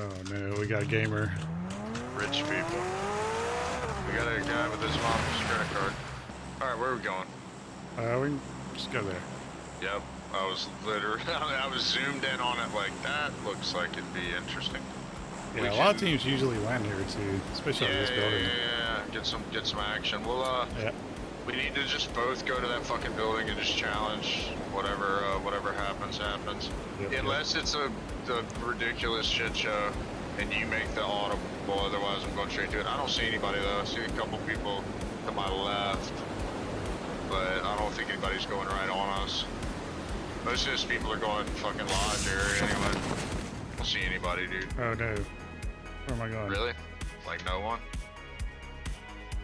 Oh no, we got a gamer. Rich people. We got a guy with his mom's credit card. Alright, where are we going? Uh, we can just go there. Yep. I was literally, I was zoomed in on it like that. Looks like it'd be interesting. Yeah, We a lot of teams usually land here too, especially on this building. yeah, yeah. Get some, get some action. We'll, uh, Yeah. we need to just both go to that fucking building and just challenge whatever, uh, whatever happens, happens. Yep, yep. Unless it's a, the ridiculous shit show and you make the audible, otherwise I'm going straight to it. I don't see anybody though. I see a couple people to my left, but I don't think anybody's going right on us. Most of those people are going fucking lodge area anyway. Don't see anybody, dude. Oh no. Where am I going? Really? Like no one?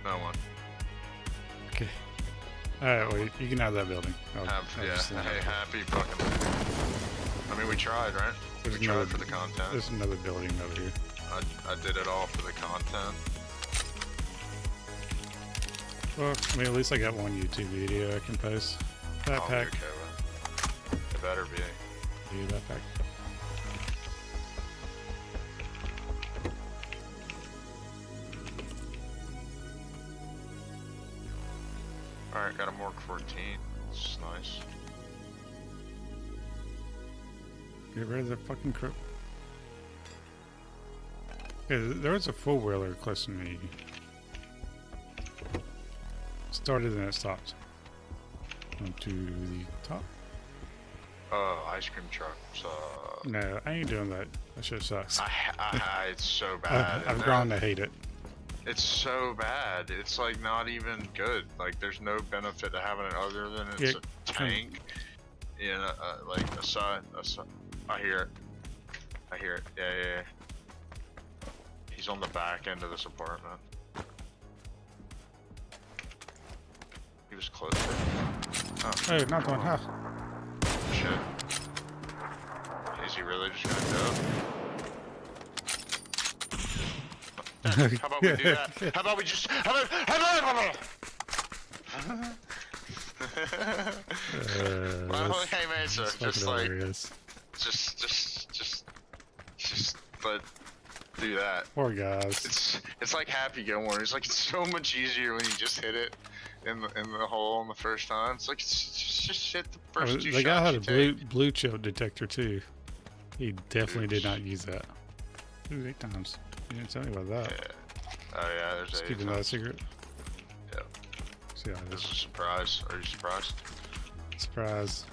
No one. Okay. Alright, wait, you can have that building. I'll- Have, I'll yeah. Hey, happy fucking. I mean, we tried, right? There's we another- tried for the content. There's another building over here. I, I did it all for the content. Well, I mean, at least I got one YouTube video I can post. Backpack. okay with. It better be. Do backpack. Alright, got a Morg 14. It's nice. Get rid of the fucking crook. Yeah, there was a four wheeler close to me. Started and it stopped. Onto the top. Oh, ice cream truck. So, No, I ain't doing that. That shit sucks. I, I, I, it's so bad. I've, I've grown to hate it. It's so bad. It's like not even good. Like there's no benefit to having it other than it's Yeah, a tank. In a, uh, like a side, a side. I hear it. I hear it. Yeah, yeah, yeah. He's on the back end of this apartment. He was close. Oh, Oh, not one. half. shit. Is he really just gonna it? How about we do that? How about we just? How about? How about? Uh, Well, hey man, sir, just like, hilarious. just, just, just, just, but do that. Poor guys. It's, it's like Happy Gilmore. It's like it's so much easier when you just hit it in the in the hole on the first time. It's like it's just, just hit the Oh, first two the guy had a blue blue chip detector too. He definitely did not use that. Ooh, eight times. You didn't tell me about that. Yeah. Oh yeah, there's Just a. keep another secret. Yep. See how this is a surprise. Are you surprised? surprise.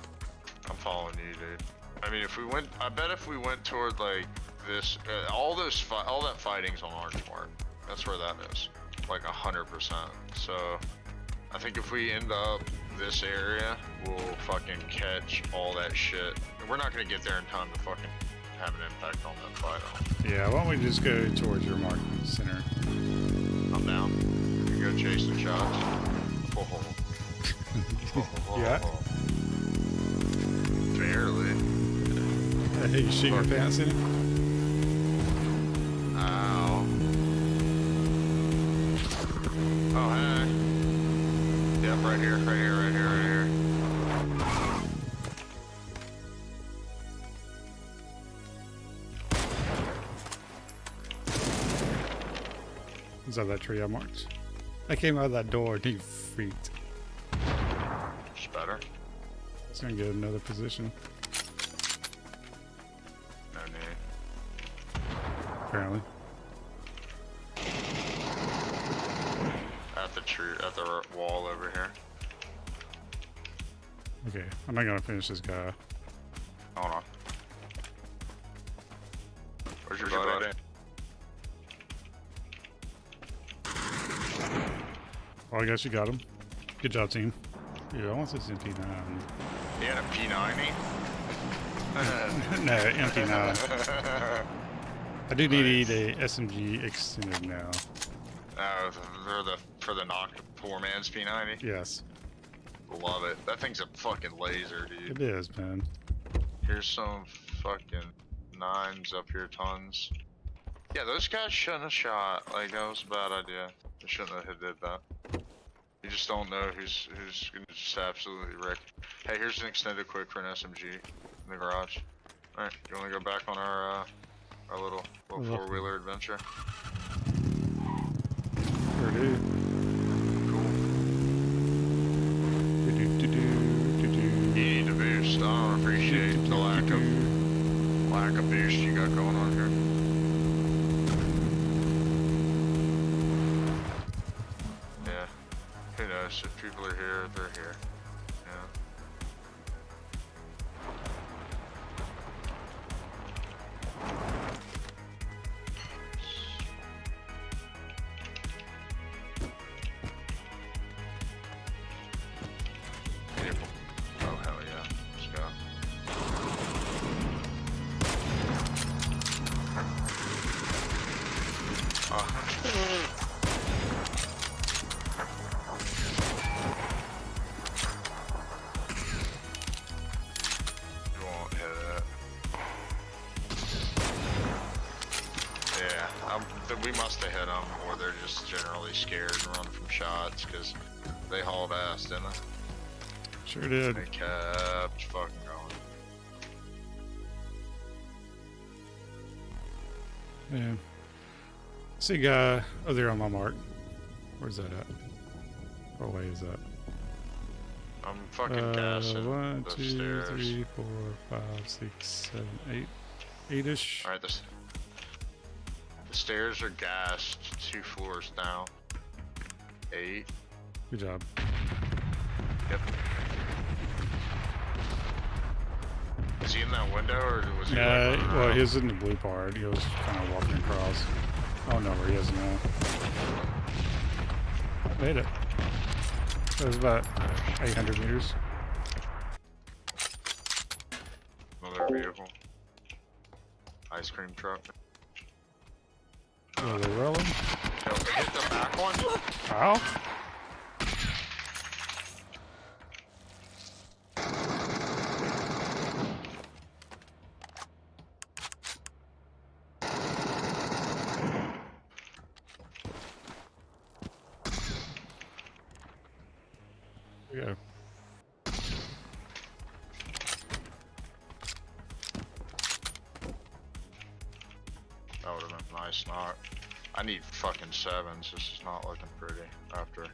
I'm following you, dude. I mean, if we went, I bet if we went toward like this, uh, all those, fi- all that fighting's on Orange Mark. That's where that is, like a hundred percent. So, I think if we end up this area, we'll fucking catch all that shit. And we're not gonna get there in time to fucking have an impact on that fight. Yeah, why don't we just go towards your mark center? I'm down. We go the shots. Oh, oh, oh. Yeah. Barely. Hey, you shoot your pants in it? Yep, right here, right here, right here, right here. Is that that tree I marked? I came out of that door and he freaked. It's better. It's gonna get another position, No need. apparently. Wall over here. Okay, I'm not gonna finish this guy. Hold on. Where's your Where's your buddy? Well, oh, I guess you got him. Good job, team. Yeah, I want this MP9. He had a P90? no, MP9. I do need a SMG extended now. Oh, for the for the knock poor man's P90. Yes, Love it. That thing's a fucking laser, dude. it is, man. Here's some fucking nines up here, tons. Yeah, those guys shouldn't have shot. Like that was a bad idea. They shouldn't have did that. You just don't know who's who's gonna just absolutely wreck. Hey, here's an extended quick for an SMG in the garage. All right, you want to go back on our uh, Our little, little four wheeler adventure. Sure do. Cool. Do-do-do-do, do-do. You need to boost. I don't appreciate the lack of lack of boost you got going on here. Yeah. Who knows? If people are here, they're here. Yeah. Um, we must have hit them, or they're just generally scared and run from shots, because they hauled ass, didn't they? Sure did. They kept fucking going. Yeah. See a guy oh there on my mark. Where's that at? What way is that? I'm fucking Uh, gassing one, two, stairs. three, four, five, six, seven, eight. Eight-ish. Alright, this. The stairs are gassed two floors down. Eight. Good job. Yep. Is he in that window or was he? Yeah, well, he was in the blue part. He was kind of walking across. Oh, I don't know where he is now. Made it. It was about 800 meters. Another vehicle. Ice cream truck. Oh, they're rolling. Yo, hit the back one. Ow! There. That would have been a nice knock. I need fucking sevens. This is not looking pretty after.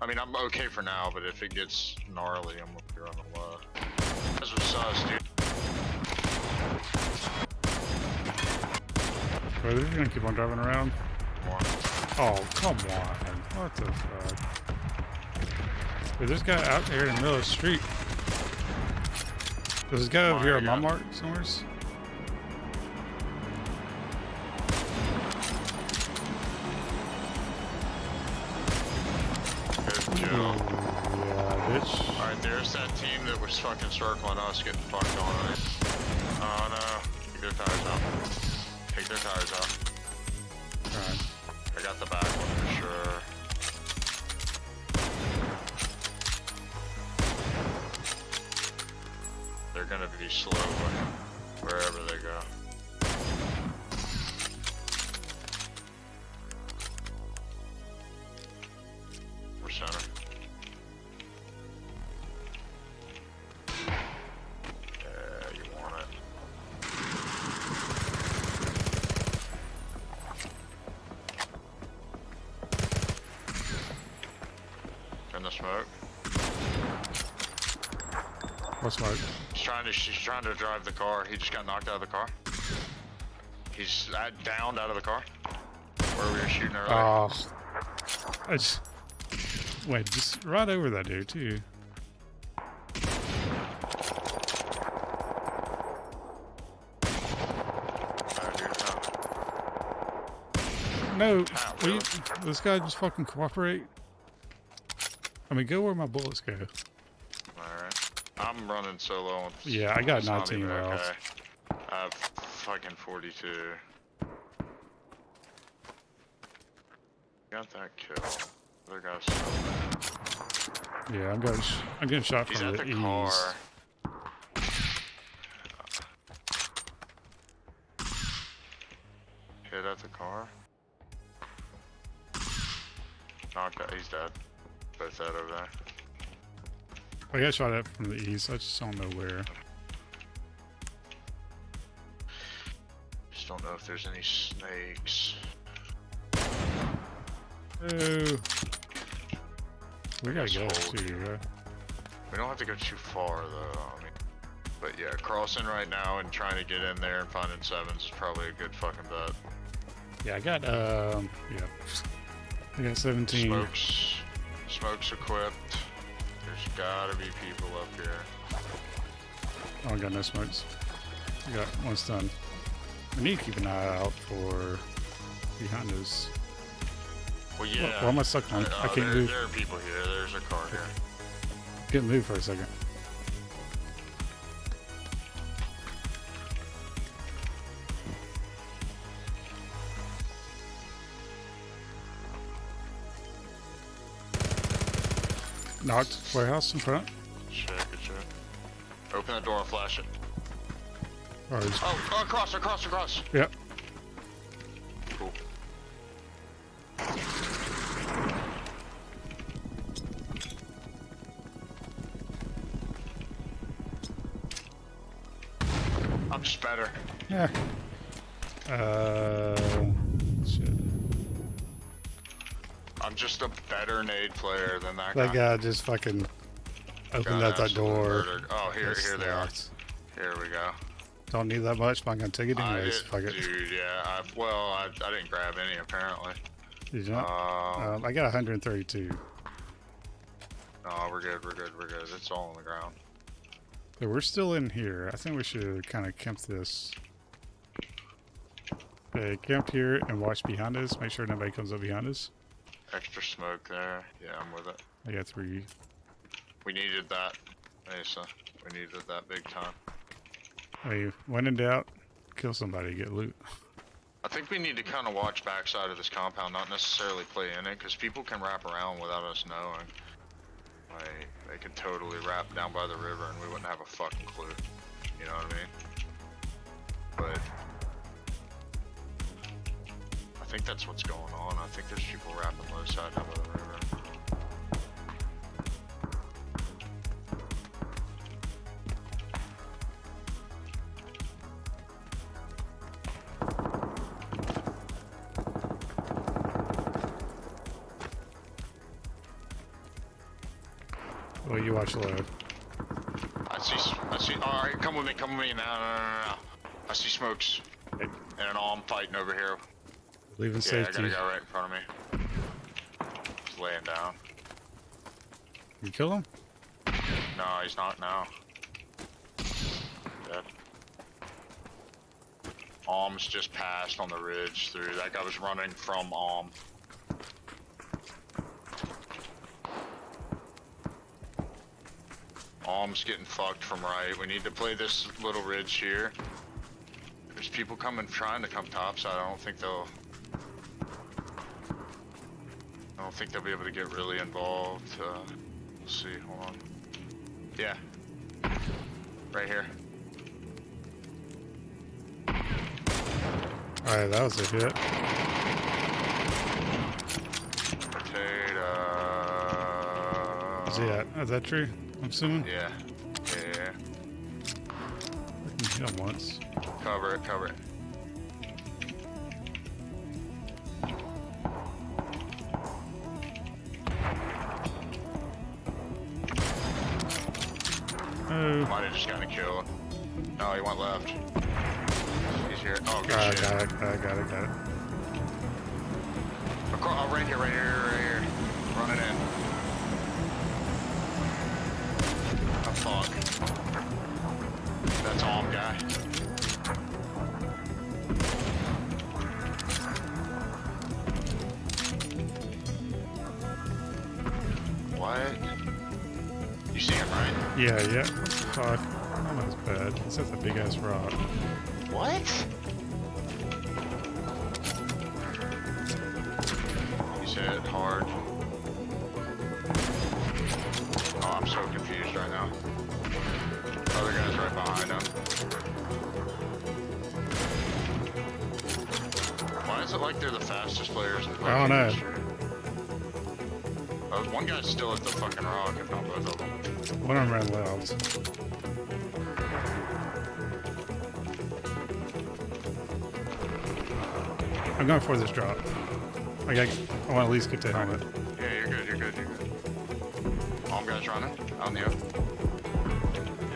I mean, I'm okay for now, but if it gets gnarly, I'm gonna be running low. That's what sus, dude. Are they just gonna keep on driving around? More. Oh, come on. What the fuck? Dude, there's a guy out there in the middle of the street. There's this guy over here on, on my mark somewheres. Yeah, bitch. Alright, there's that team that was fucking circling us getting fucked on. Oh no. Take their tires out. Take their tires out. Alright. I got the back one for sure. They're gonna be slow What's my He's trying to he's trying to drive the car. He just got knocked out of the car. He's uh, downed out of the car. Where we were shooting earlier. Oh. I just. Wait, just right over that dude, too. No. No, will you- this guy just fucking cooperate. I mean, go where my bullets go. I'm running solo. Yeah, I got it's not 19 even rounds. okay. I have fucking 42. Got that kill. Other guy's. Yeah, I'm getting, I'm getting shot He's from at the, the east. car. Hit at the car. Knocked out. He's dead. Both dead over there. I got shot at from the east. I just don't know where. Just don't know if there's any snakes. Oh. We gotta go too, right? We don't have to go too far though. I mean, but yeah, crossing right now and trying to get in there and finding sevens is probably a good fucking bet. Yeah, I got, um, yeah. I got 17. Smokes, smokes equipped. There's gotta be people up here. Oh, I got no smokes. I got one stun. We need to keep an eye out for behind us. Well, Why- yeah. Why am I stuck on? Uh, I can't there, move. there are people here. There's a car here. Couldn't move for a second. Knocked. Warehouse in front. Good. Open the door and flash it. Oh, or is, Oh, oh, across, across, across. yep. Cool. I'm just better. Yeah. I'm just a better nade player than that, That guy. That guy just fucking opened up that door. murdered. Oh, here, That's here they are. Here we go. Don't need that much, but I'm gonna take it anyways. Fuck it. dude, yeah. I, well, I, I didn't grab any apparently. Did you not? Um, Um, I got 132. no, we're good. We're good. We're good. It's all on the ground. So we're still in here. I think we should kind of camp this. Okay, camp here and watch behind us. Make sure nobody comes up behind us. Extra smoke there. Yeah, I'm with it. I got three. We needed that, Mesa. We needed that big time. Hey, when in doubt, kill somebody, get loot. I think we need to kind of watch backside of this compound, not necessarily play in it, because people can wrap around without us knowing. Like, they could totally wrap down by the river and we wouldn't have a fucking clue. You know what I mean? But think that's what's going on. I think there's people wrapping the low side by the river. Well, you watch low. I see, I see, alright, come with me, come with me, no, no, no, no. I see smokes. And an arm fighting over here. Leaving Yeah, I got safety. a guy right in front of me. He's laying down. You kill him? No, he's not now. Dead. Alm's just passed on the ridge through. That guy was running from Alm. Alm's getting fucked from right. We need to play this little ridge here. There's people coming, trying to come topside. I don't think they'll. I don't think they'll be able to get really involved. Uh, we'll see. Hold on. Yeah. Right here. Alright, that was a hit. Potato. Is he at? Is that true? I'm assuming? Yeah. Yeah. I can hit him once. Cover it, cover it. Might have just gotten a kill. Oh, no, he went left. He's here. Oh, good ah, Got it, shit. got it, got it, got it, got it. Across, oh, right here, right here, right here. Run it in. Oh, fuck. That's Alm guy. What? You see him, right? Yeah, yeah. What the Fuck. That was bad. It's at the big ass rock. What? He's hit hard. Oh, I'm so confused right now. Other guy's right behind him. Why is it like they're the fastest players in the I don't know. Oh, one guy's still at the fucking rock, One of them ran left. I'm going for this drop. I got. I want to at least get the helmet. Yeah, you're good, you're good, you're good. All guys running on you.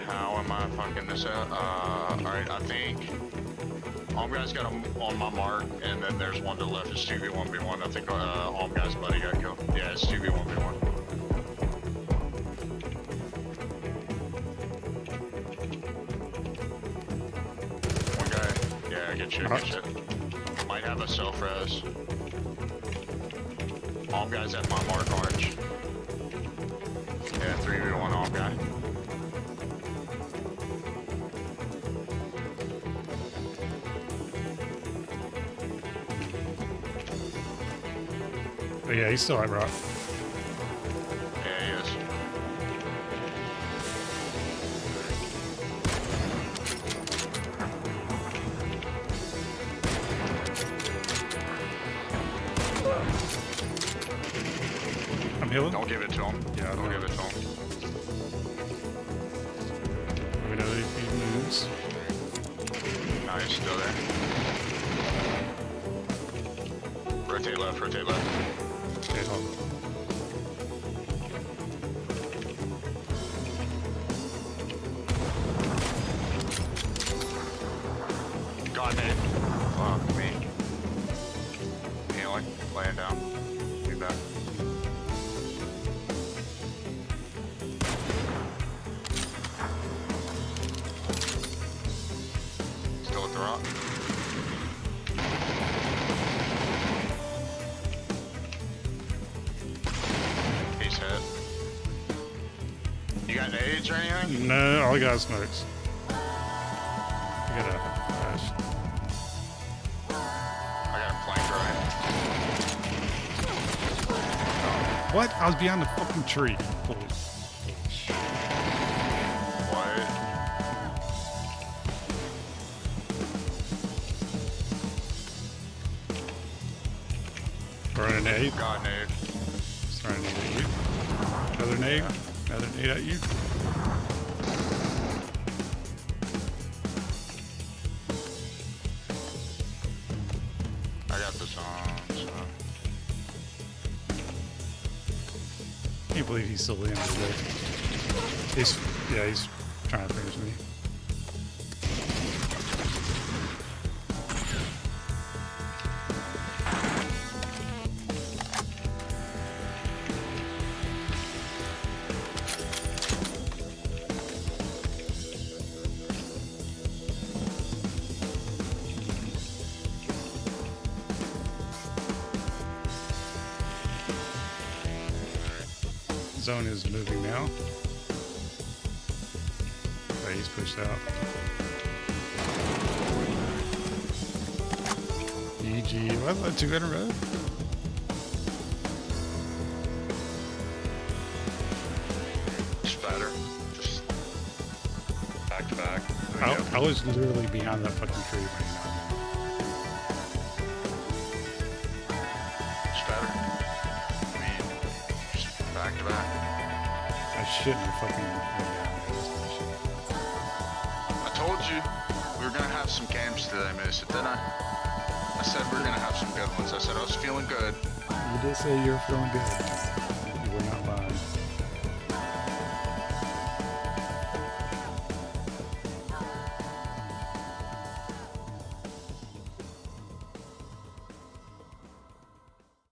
How am I fucking this out? Uh, alright, I think. All guys got him on my mark, and then there's one to the left. It's 2v1v1. I think uh, guys' buddy got killed. Yeah, it's 2v1v1. Yeah, get you, get. Might have a self res. All guys at my mark orange. Yeah, 3v1 all guy. But yeah, he's still at rock. I'm healing. Don't give it to him. Yeah, I don't know. give it to him. We know if he moves. No, he's still there. Rotate left, rotate left. Okay, At. He's hit. You got nades or anything? No, all I got is smokes. I got a flash. I got a plank right. What? I was behind the fucking tree. Holy Throwing a nade. God, Nate. Throwing a nade at you. Another nade. Another nade at you. I got this on, so. Can't believe he's still in today. He's yeah, he's trying to finish me. Zone is moving now. But he's pushed out. EG, what? that Two in a row? Spatter. Just back to back. I. I was literally behind that fucking tree right now. I shouldn't have fucking. I told you we were gonna have some games today, Mason, didn't I? I said we were gonna have some good ones. I said I was feeling good. You did say you were feeling good.